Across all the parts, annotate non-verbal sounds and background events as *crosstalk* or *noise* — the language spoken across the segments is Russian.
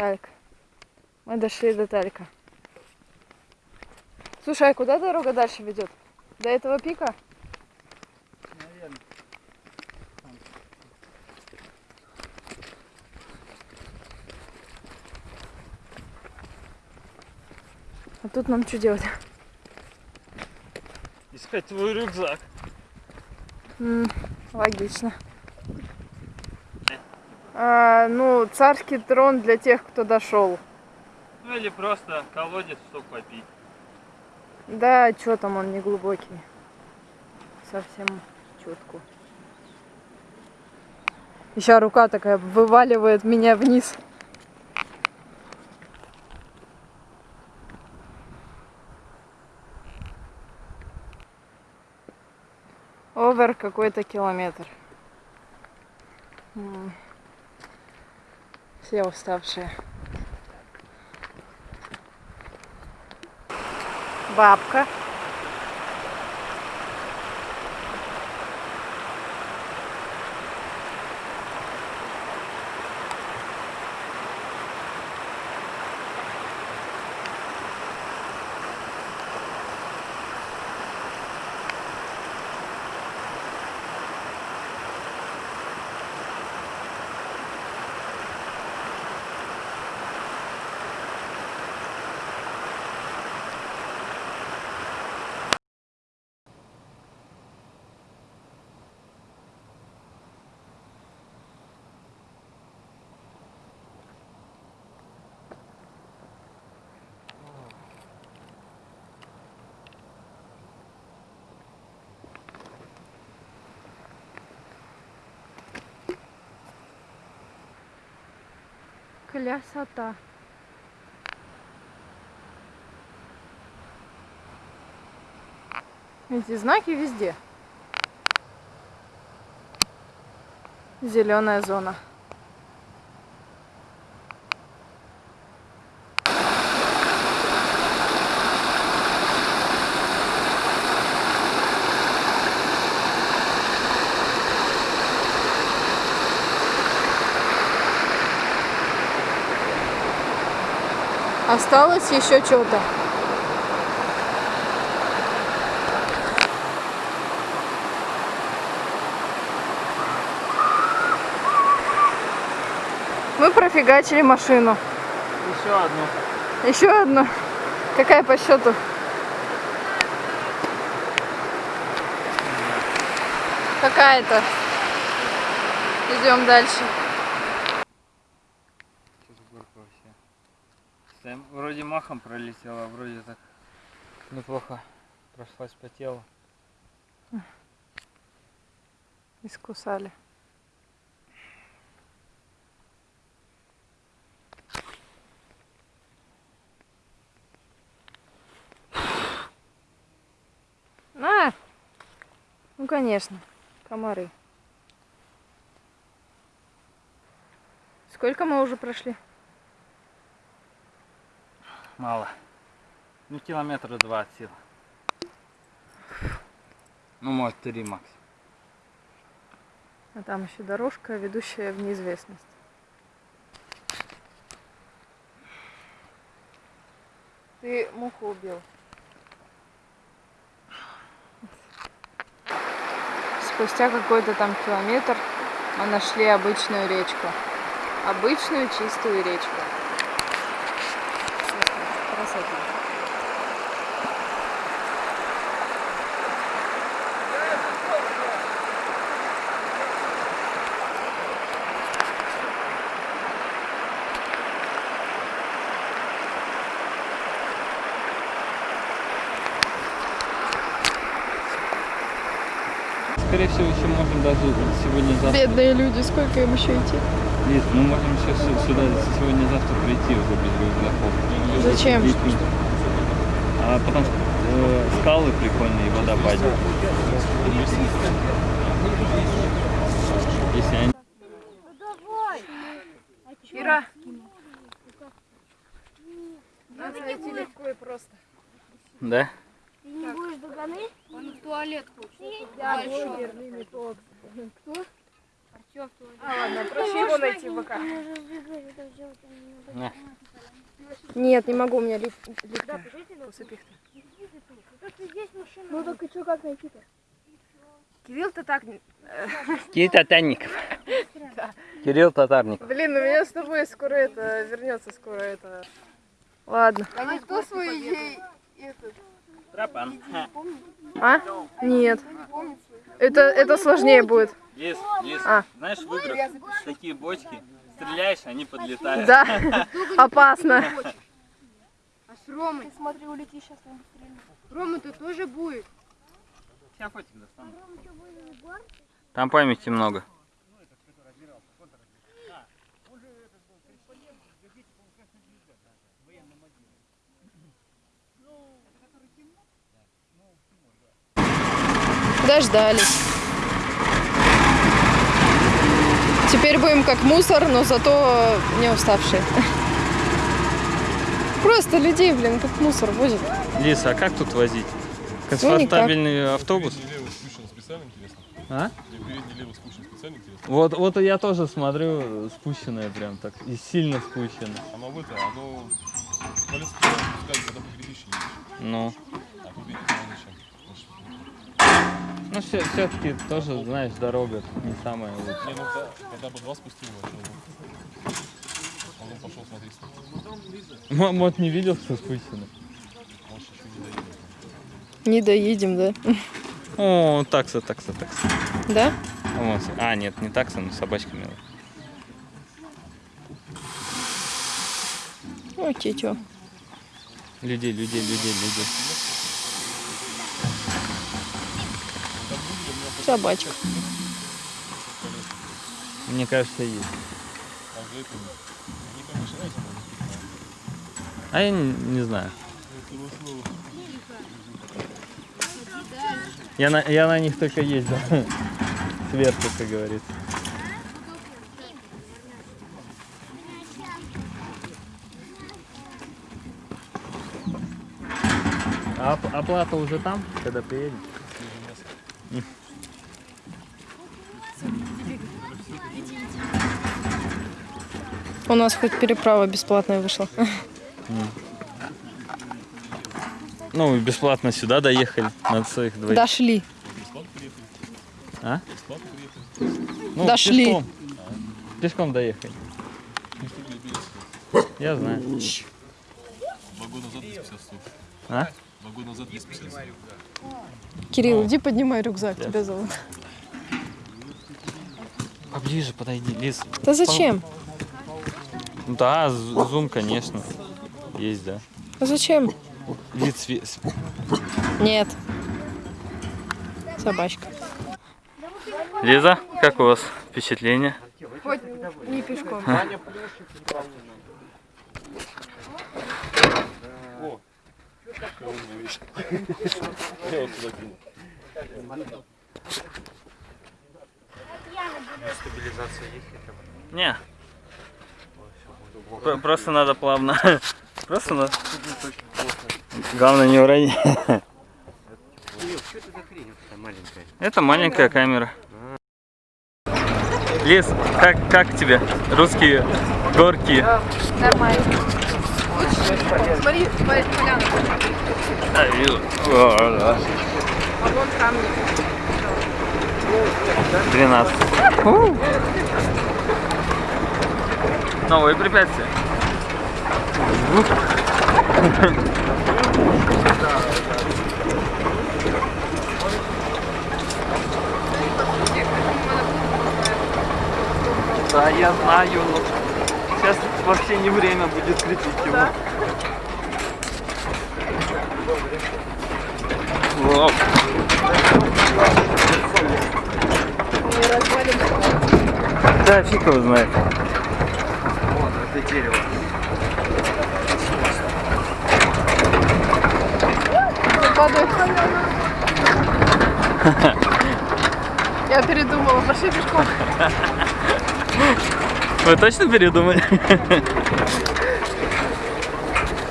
Тальк. Мы дошли до Талька. Слушай, а куда дорога дальше ведет? До этого пика? Наверное. А тут нам что делать? Искать твой рюкзак. М, логично. А, ну, царский трон для тех, кто дошел. Ну или просто колодец, чтобы попить. Да, что там он не глубокий. Совсем чутку. Еще рука такая вываливает меня вниз. Овер какой-то километр. М. Все уставшие. Бабка. Красота. Эти знаки везде. Зеленая зона. Осталось еще что-то. Мы профигачили машину. Еще одну. Еще одну. Какая по счету? Какая-то. Идем дальше. Что за горка вообще? Там вроде махом пролетела, вроде так неплохо прошлась по телу. Искусали. А! Ну, конечно, комары. Сколько мы уже прошли? Мало. Ну километра два от силы. Ну может три максимум. А там еще дорожка, ведущая в неизвестность. Ты муху убил. Спустя какой-то там километр мы нашли обычную речку. Обычную чистую речку. Красота. Скорее всего, еще можем даже сегодня-завтра. Бедные люди, сколько им еще идти? Нет, мы можем сейчас сюда сегодня-завтра прийти уже без рюкзаков. Зачем? А потом э, скалы прикольные и водопадик. Если они... Ира. Надо найти легко и просто. Да? Ты не будешь догоны? Он в туалет хочет. Я блогер. Кто? Все, в туалет. А, ладно, проще его найти пока. На. Нет, не могу, у меня лип... липкая. Усыпихта. Ну так и что, как найти-то? Кирилл, ты так... Кирилл Татарников. Кирилл Татарников. Блин, у меня с тобой скоро это... Вернется скоро это... Ладно. А никто свои идеи этот, Тропан. А? Нет. Это, это сложнее будет. Лис, лис. А. Знаешь, в играх такие бочки. Стреляешь, они подлетают. Да, *laughs* опасно. А с Ромой? Ты смотри, улети сейчас там быстрее. Рома-то тоже будет. Сейчас фотик достану. Там памяти много. Дождались. Теперь будем как мусор, но зато не уставшие. Просто людей, блин, как мусор возят. Лис, а как тут возить? Конфортабельный автобус? Специально, интересно. А? Вот, вот я тоже смотрю, спущенное прям так, и сильно спущенное. Оно в это, оно колесо когда по гребище едешь. Ну, А гребище оно зачем? Ну все, все-таки тоже, знаешь, дорога не самая лучшая. Не, ну да, когда бы два спустил, вообще, ну, он пошел смотреть, М- Мот не видел, что спущено? может еще не доедет. Не доедем, да? О, такса, такса, такса. Да? А, А, нет, не такса, но собачка милая. Ой, тетё. Людей, людей, людей, людей. Собачка. Мне кажется, есть. А я не, не знаю. Я на, я на них только ездил. *laughs* Сверху, как говорится. А оп- оплата уже там, когда приедем? У нас хоть переправа бесплатная вышла. Ну, бесплатно сюда доехали на своих двоих. Дошли. А? Ну, Дошли. Пешком. Пешком доехали. Я знаю. Два года назад 250 стоит. А? Два года назад 250 стоит. Кирилл, иди поднимай рюкзак, тебя зовут. Поближе подойди, Лиз. Да зачем? Да, зум, конечно. Есть, да. А зачем? Вид Нет. Собачка. Лиза, как у вас впечатление? Хоть не пешком. Я вот сюда кинул. Не. Про- Просто надо плавно. *laughs* Просто надо. Главное не уронить. Это маленькая камера. Лиз, как, как тебе? Русские горки. Нормально. Смотри, смотри, поляна. А, вижу. О, да. А вон камни. 12. Новые препятствия. Да, я знаю, но сейчас вообще не время будет крепить его. Воп. Да, фиг его знает. Вот, дерево. Я передумала, пошли пешком. Вы точно передумали?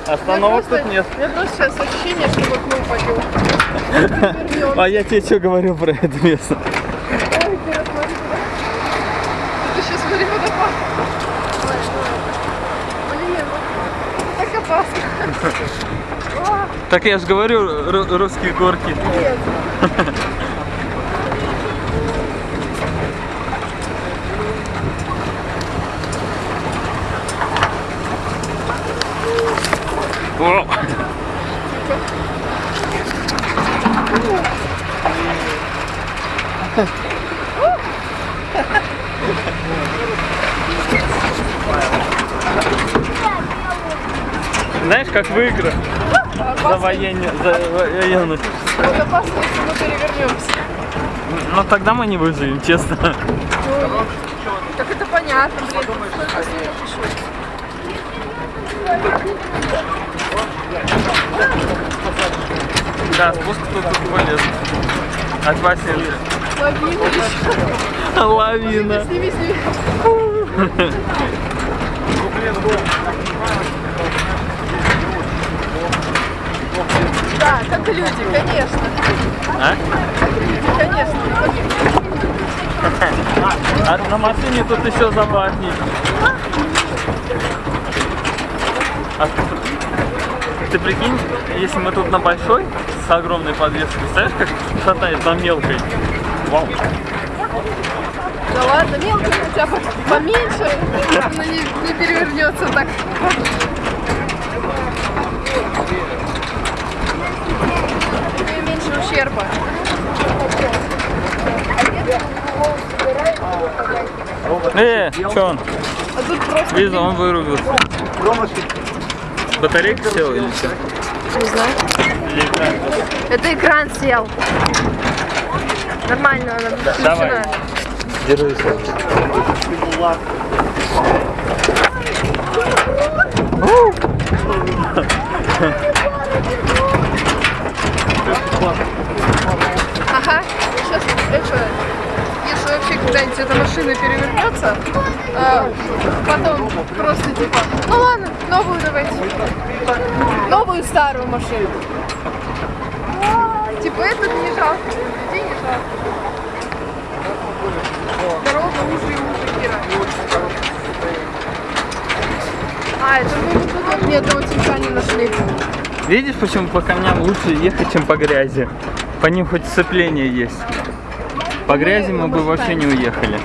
Остановок Просто- тут нет. У меня просто сейчас ощущение, что в окно упадет. А я тебе что говорю про это место? Ой, ты рассмотри. Так я же говорю, ру- русские горки. О! *laughs* Знаешь, как в играх. За военных. Вот опасно, если мы перевернемся. Но тогда мы не выживем, честно. Так это понятно, блин. Да, спуск тут, тут полез. От Василия. Лавина еще. Лавина. Сними, сними. *laughs* Да, как люди, конечно. А? Конечно. А на машине тут еще забавней. А ты, прикинь, если мы тут на большой, с огромной подвеской, представляешь, как шатает на мелкой? Вау. Да ладно, мелко хотя бы поменьше, она не, не перевернется так. Меньше ущерба. Э, что он? А тут просто Вижу, он вырубился. Батарейка села или что? не знаю. Это экран сел. Нормально, она Давай. включена. Держись. *laughs* *laughs* Ага, сейчас это, если вообще когда-нибудь эта машина перевернется, а, потом просто типа, ну ладно, новую давайте. Новую старую машину. Типа этот не жалко, людей не жалко. Дорога уже и уже, Кира. А, это мы тут нет этого типа не нашли. Видишь, почему по камням лучше ехать, чем по грязи? По ним хоть сцепление есть. По грязи мы бы вообще не уехали.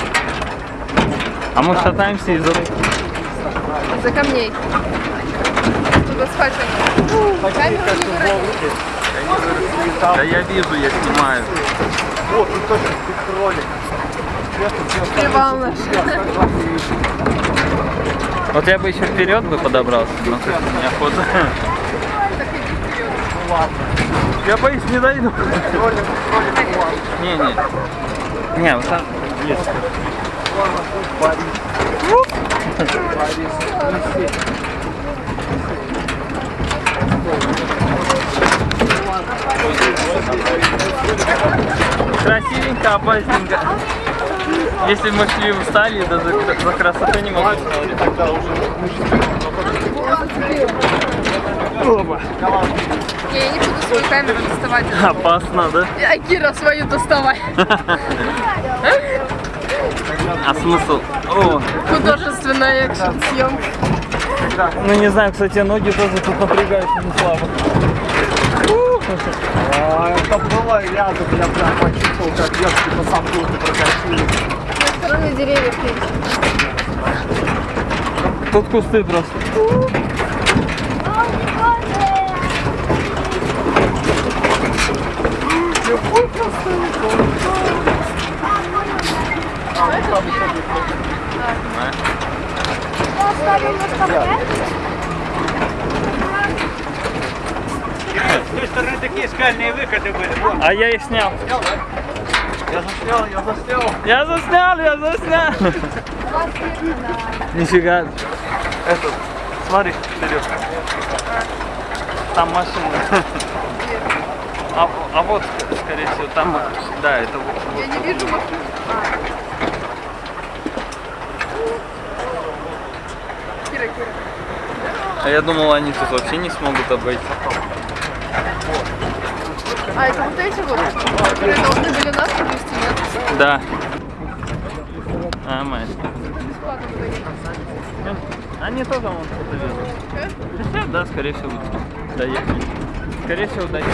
А мы шатаемся из-за... Из-за камней. Тут асфальт нет. Камеру не выронили. Да я вижу, я снимаю. Привал наш. Вот я бы еще вперед бы подобрался, но как неохота. Вперед. Я боюсь, не дойду. Не, не. Не, вот так. Есть. Красивенько, опасненько. Если мы шли устали, да за, за красотой не могу смотреть. Опа. Не, я не буду свою камеру доставать. Опасно, да? А Кира свою доставай. А смысл? О, Художественная экшн съемка. ну не знаю, кстати, ноги тоже тут напрягаются не слабо. А, это было рядом, я прям почувствовал, как ветки по самбуру прокатились. Со стороны деревьев меньше. Тут кусты просто. С той стороны такие скальные выходы были. Вон, А я их снял. я заснял, я заснял. Я заснял, я заснял. *laughs* Нифига. Этот, смотри, вперед. Там машина. *laughs* А, а вот, скорее всего, там, да, это вот. Я не вижу машин. Кира, Кира. А я думал, они тут вообще не смогут обойти. А это вот эти вот, которые должны были нас привезти, нет? Да. А, мать. Бесплатно говорить. Они тоже вон что-то везут. Че? Хотя, да, скорее всего, доехали. Скорее всего, доехали.